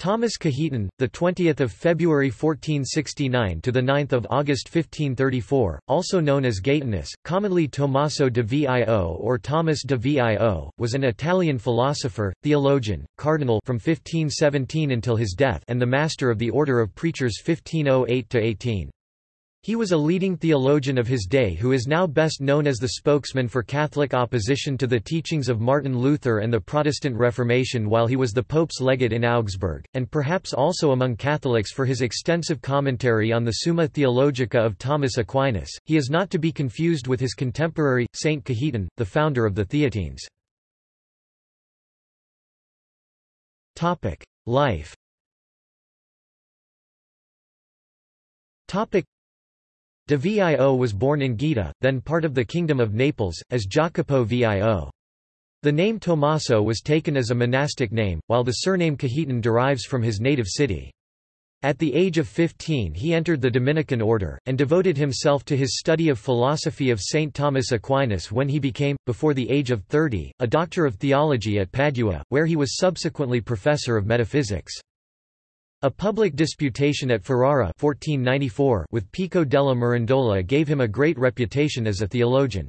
Thomas Cajetan, the 20th of February 1469 to the 9th of August 1534, also known as Gaetanus, commonly Tommaso de Vio or Thomas de Vio, was an Italian philosopher, theologian, cardinal from 1517 until his death and the master of the order of preachers 1508 to 18. He was a leading theologian of his day who is now best known as the spokesman for Catholic opposition to the teachings of Martin Luther and the Protestant Reformation while he was the Pope's legate in Augsburg, and perhaps also among Catholics for his extensive commentary on the Summa Theologica of Thomas Aquinas. He is not to be confused with his contemporary, Saint Cajetan, the founder of the Theatines. Life De Vio was born in Gaeta, then part of the Kingdom of Naples, as Jacopo Vio. The name Tommaso was taken as a monastic name, while the surname Cajetan derives from his native city. At the age of 15 he entered the Dominican order, and devoted himself to his study of philosophy of St. Thomas Aquinas when he became, before the age of 30, a doctor of theology at Padua, where he was subsequently professor of metaphysics. A public disputation at Ferrara 1494 with Pico della Mirandola gave him a great reputation as a theologian.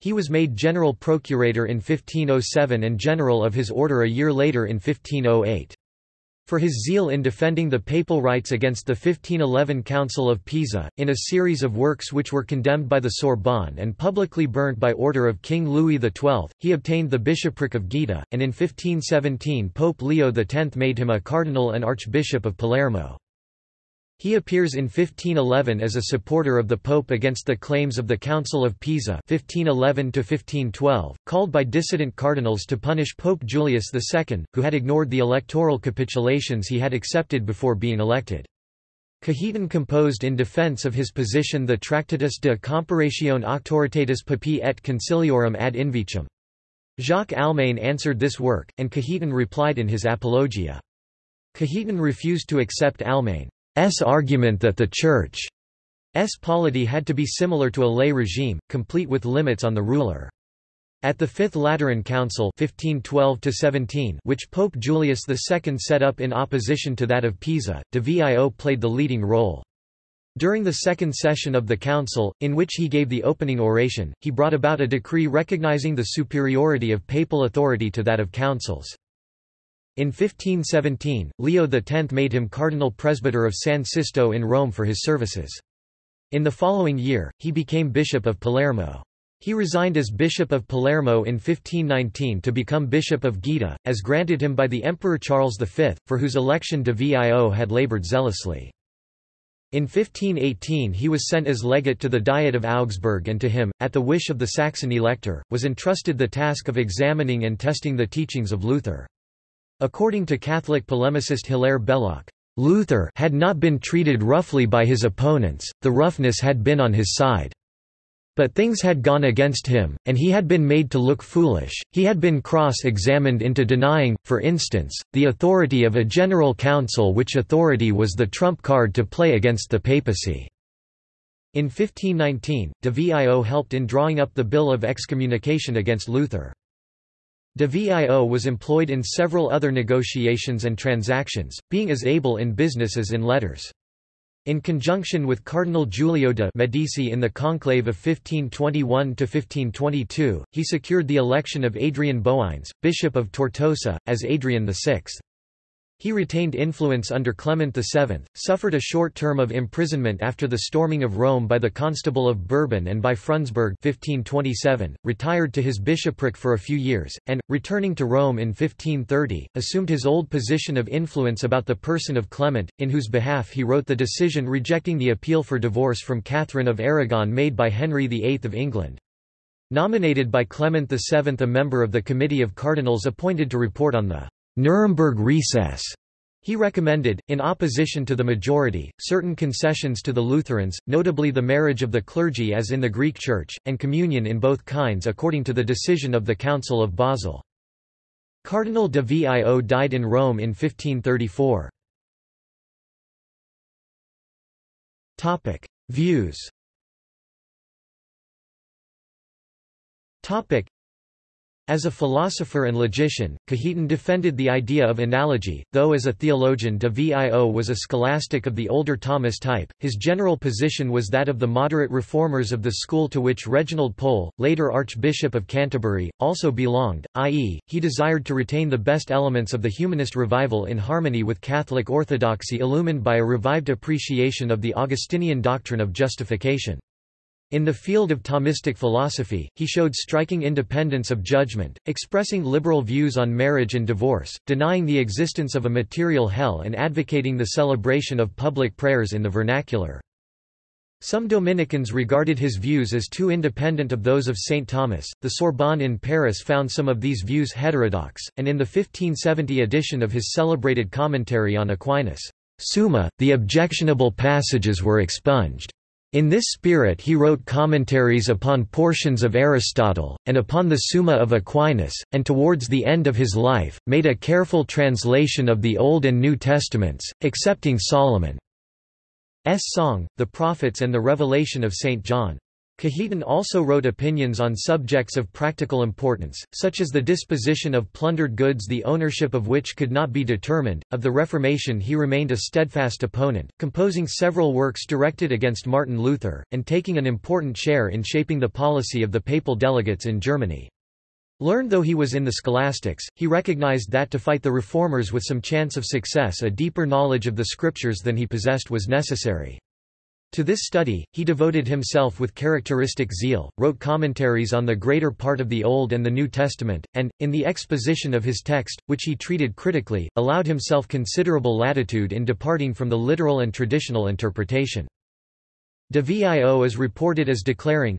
He was made general procurator in 1507 and general of his order a year later in 1508. For his zeal in defending the papal rights against the 1511 Council of Pisa, in a series of works which were condemned by the Sorbonne and publicly burnt by order of King Louis XII, he obtained the bishopric of Gaeta, and in 1517 Pope Leo X made him a cardinal and archbishop of Palermo. He appears in 1511 as a supporter of the Pope against the claims of the Council of Pisa 1511 called by dissident cardinals to punish Pope Julius II, who had ignored the electoral capitulations he had accepted before being elected. Cajetan composed in defense of his position the Tractatus de Comparatione Auctoritatis Papae et Conciliorum ad Invicem. Jacques Almain answered this work, and Cajetan replied in his Apologia. Cajetan refused to accept Almain. S argument that the Church's polity had to be similar to a lay regime, complete with limits on the ruler. At the Fifth Lateran Council 1512 which Pope Julius II set up in opposition to that of Pisa, de Vio played the leading role. During the second session of the council, in which he gave the opening oration, he brought about a decree recognizing the superiority of papal authority to that of councils. In 1517, Leo X made him cardinal presbyter of San Sisto in Rome for his services. In the following year, he became bishop of Palermo. He resigned as Bishop of Palermo in 1519 to become Bishop of Gaeta, as granted him by the Emperor Charles V, for whose election de Vio had laboured zealously. In 1518 he was sent as legate to the Diet of Augsburg and to him, at the wish of the Saxon elector, was entrusted the task of examining and testing the teachings of Luther. According to Catholic polemicist Hilaire Belloc, Luther had not been treated roughly by his opponents, the roughness had been on his side. But things had gone against him, and he had been made to look foolish, he had been cross-examined into denying, for instance, the authority of a general council which authority was the trump card to play against the papacy. In 1519, de Vio helped in drawing up the Bill of Excommunication against Luther. De Vio was employed in several other negotiations and transactions, being as able in business as in letters. In conjunction with Cardinal Giulio de' Medici in the conclave of 1521–1522, he secured the election of Adrian Boeyens, Bishop of Tortosa, as Adrian VI. He retained influence under Clement VII, suffered a short term of imprisonment after the storming of Rome by the Constable of Bourbon and by Frundsberg 1527, retired to his bishopric for a few years, and, returning to Rome in 1530, assumed his old position of influence about the person of Clement, in whose behalf he wrote the decision rejecting the appeal for divorce from Catherine of Aragon made by Henry VIII of England. Nominated by Clement VII a member of the Committee of Cardinals appointed to report on the Nuremberg recess. He recommended, in opposition to the majority, certain concessions to the Lutherans, notably the marriage of the clergy as in the Greek Church, and communion in both kinds according to the decision of the Council of Basel. Cardinal de Vio died in Rome in 1534. Views As a philosopher and logician, Cajetan defended the idea of analogy, though as a theologian de Vio was a scholastic of the older Thomist type, his general position was that of the moderate reformers of the school to which Reginald Pole, later Archbishop of Canterbury, also belonged, i.e., he desired to retain the best elements of the humanist revival in harmony with Catholic orthodoxy illumined by a revived appreciation of the Augustinian doctrine of justification. In the field of Thomistic philosophy, he showed striking independence of judgment, expressing liberal views on marriage and divorce, denying the existence of a material hell and advocating the celebration of public prayers in the vernacular. Some Dominicans regarded his views as too independent of those of St. Thomas. The Sorbonne in Paris found some of these views heterodox, and in the 1570 edition of his celebrated commentary on Aquinas' Summa, the objectionable passages were expunged. In this spirit he wrote commentaries upon portions of Aristotle, and upon the Summa of Aquinas, and towards the end of his life, made a careful translation of the Old and New Testaments, excepting Solomon's Song, the Prophets and the Revelation of St. John. Cajetan also wrote opinions on subjects of practical importance, such as the disposition of plundered goods the ownership of which could not be determined. Of the Reformation he remained a steadfast opponent, composing several works directed against Martin Luther, and taking an important share in shaping the policy of the papal delegates in Germany. Learned though he was in the scholastics, he recognized that to fight the reformers with some chance of success a deeper knowledge of the scriptures than he possessed was necessary. To this study, he devoted himself with characteristic zeal, wrote commentaries on the greater part of the Old and the New Testament, and, in the exposition of his text, which he treated critically, allowed himself considerable latitude in departing from the literal and traditional interpretation. De Vio is reported as declaring,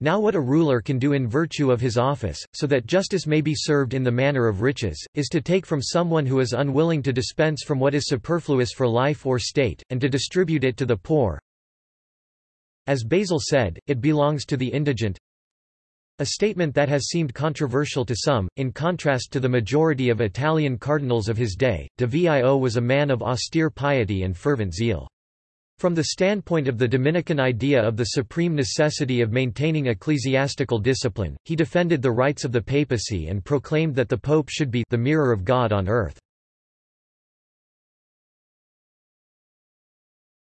now what a ruler can do in virtue of his office, so that justice may be served in the manner of riches, is to take from someone who is unwilling to dispense from what is superfluous for life or state, and to distribute it to the poor. As Basil said, it belongs to the indigent. A statement that has seemed controversial to some, in contrast to the majority of Italian cardinals of his day, de Vio was a man of austere piety and fervent zeal. From the standpoint of the Dominican idea of the supreme necessity of maintaining ecclesiastical discipline, he defended the rights of the papacy and proclaimed that the pope should be the mirror of God on earth.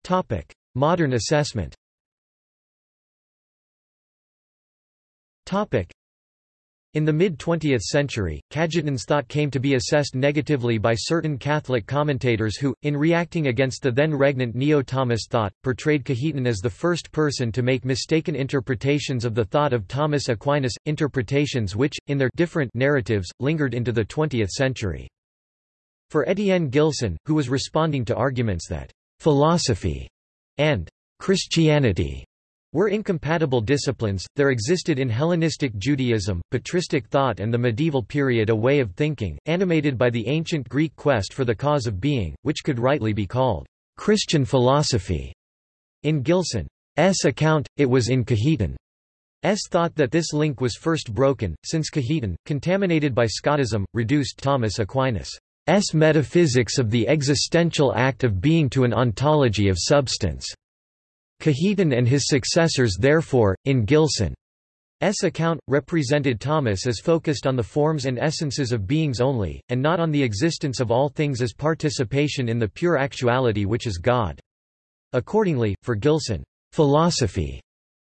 Topic: Modern assessment in the mid-20th century, Cajetan's thought came to be assessed negatively by certain Catholic commentators who, in reacting against the then regnant Neo-Thomist thought, portrayed Cajetan as the first person to make mistaken interpretations of the thought of Thomas Aquinas, interpretations which, in their different narratives, lingered into the 20th century. For Etienne Gilson, who was responding to arguments that philosophy and Christianity were incompatible disciplines, there existed in Hellenistic Judaism, patristic thought and the medieval period a way of thinking, animated by the ancient Greek quest for the cause of being, which could rightly be called Christian philosophy. In Gilson's account, it was in Cajetan's thought that this link was first broken, since Cajetan, contaminated by Scotism, reduced Thomas Aquinas' metaphysics of the existential act of being to an ontology of substance. Cajetan and his successors therefore, in Gilson's account, represented Thomas as focused on the forms and essences of beings only, and not on the existence of all things as participation in the pure actuality which is God. Accordingly, for Gilson, philosophy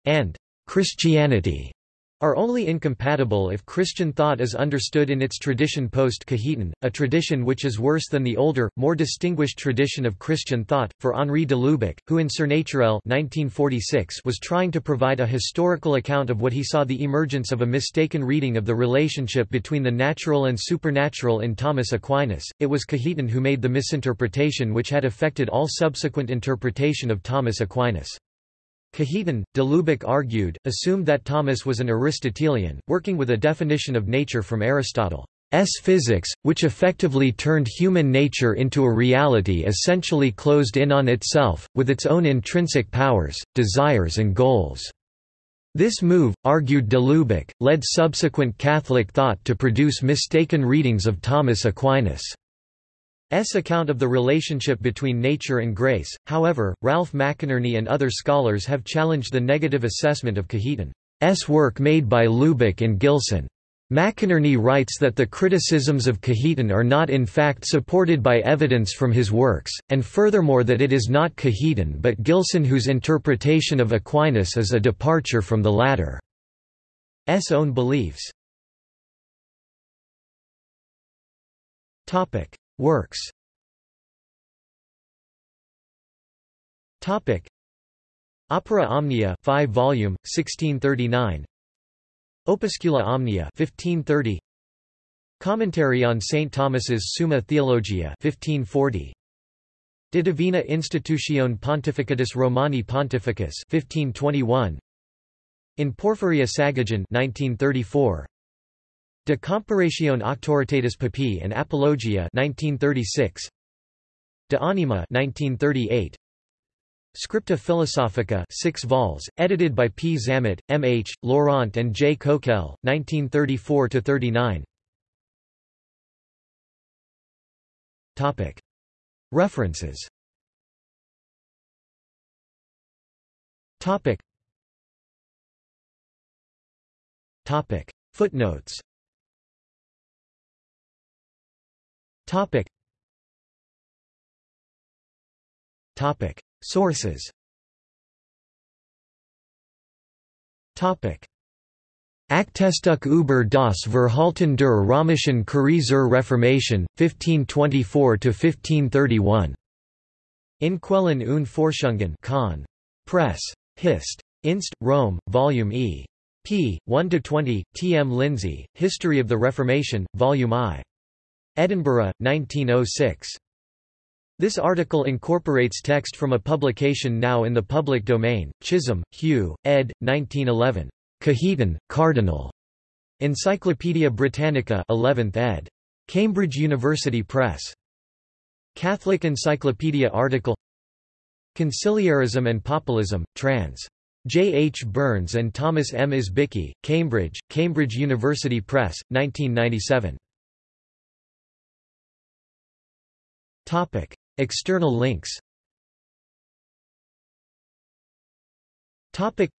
and Christianity are only incompatible if Christian thought is understood in its tradition post-Cajetan, a tradition which is worse than the older, more distinguished tradition of Christian thought. For Henri de Lubac, who in Surnaturel 1946 was trying to provide a historical account of what he saw the emergence of a mistaken reading of the relationship between the natural and supernatural in Thomas Aquinas, it was Cajetan who made the misinterpretation which had affected all subsequent interpretation of Thomas Aquinas. Cajetan, de argued, assumed that Thomas was an Aristotelian, working with a definition of nature from Aristotle's physics, which effectively turned human nature into a reality essentially closed in on itself, with its own intrinsic powers, desires and goals. This move, argued de led subsequent Catholic thought to produce mistaken readings of Thomas Aquinas' S account of the relationship between nature and grace, however, Ralph McInerny and other scholars have challenged the negative assessment of Cajetan's work made by Lubac and Gilson. McInerny writes that the criticisms of Cajetan are not in fact supported by evidence from his works, and furthermore that it is not Cajetan but Gilson whose interpretation of Aquinas is a departure from the latter's own beliefs. Works. Opera Omnia 5 volume 1639 Opuscula Omnia 1530 Commentary on St. Thomas's Summa Theologia 1540 De Divina Institutione Pontificatus Romani Pontificus 1521 In Porphyria Sagagan 1934 De Comparatione Auctoritatis Papae and Apologia 1936 De Anima 1938 Scripta Philosophica 6 vols, edited by P. Zammit, M. H., Laurent and J. Coquelle, 1934–39 References Footnotes Topic Topic. Sources Topic. Aktenstücke über das Verhalten der römischen Kurie zur Reformation, 1524–1531. In Quellen und Forschungen Kahn. Press. Hist. Inst. Rome, Volume E. p. 1–20, T. M. Lindsay, History of the Reformation, Volume I. Edinburgh, 1906. This article incorporates text from a publication now in the public domain, Chisholm, Hugh, ed. 1911. Cajetan, Cardinal. Encyclopædia Britannica 11th ed. Cambridge University Press. Catholic Encyclopedia article Conciliarism and Papalism, trans. J. H. Burns and Thomas M. Izbicki, Cambridge, Cambridge University Press, 1997. External links Topic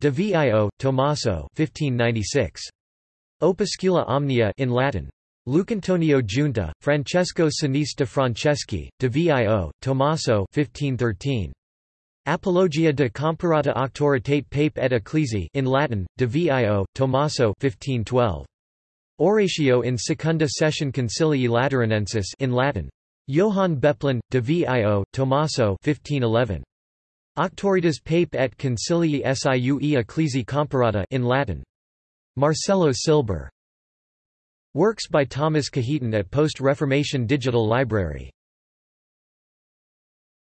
De Vio, Tommaso 1596. Opuscula Omnia in Latin. Lucantonio Giunta, Francesco Sinise de Franceschi, De Vio, Tommaso 1513. Apologia de comparata auctoritate pape et ecclesi in Latin, De Vio, Tommaso 1512. Oratio in secunda session concilii Lateranensis in Latin. Johann Beplen, de Vio, Tommaso 1511. Auctoritas pape et concilii siue ecclesi comparata in Latin. Marcello Silber. Works by Thomas Cajetan at Post-Reformation Digital Library